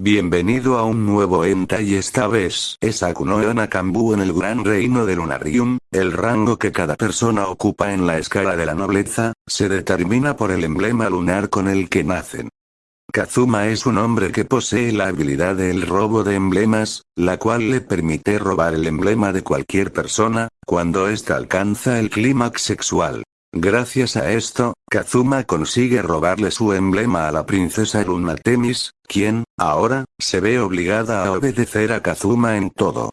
Bienvenido a un nuevo enta y esta vez es Akuno Nakambu en el gran reino de Lunarium, el rango que cada persona ocupa en la escala de la nobleza, se determina por el emblema lunar con el que nacen. Kazuma es un hombre que posee la habilidad del robo de emblemas, la cual le permite robar el emblema de cualquier persona, cuando ésta alcanza el clímax sexual. Gracias a esto, Kazuma consigue robarle su emblema a la princesa Luna Temis, quien, ahora, se ve obligada a obedecer a Kazuma en todo.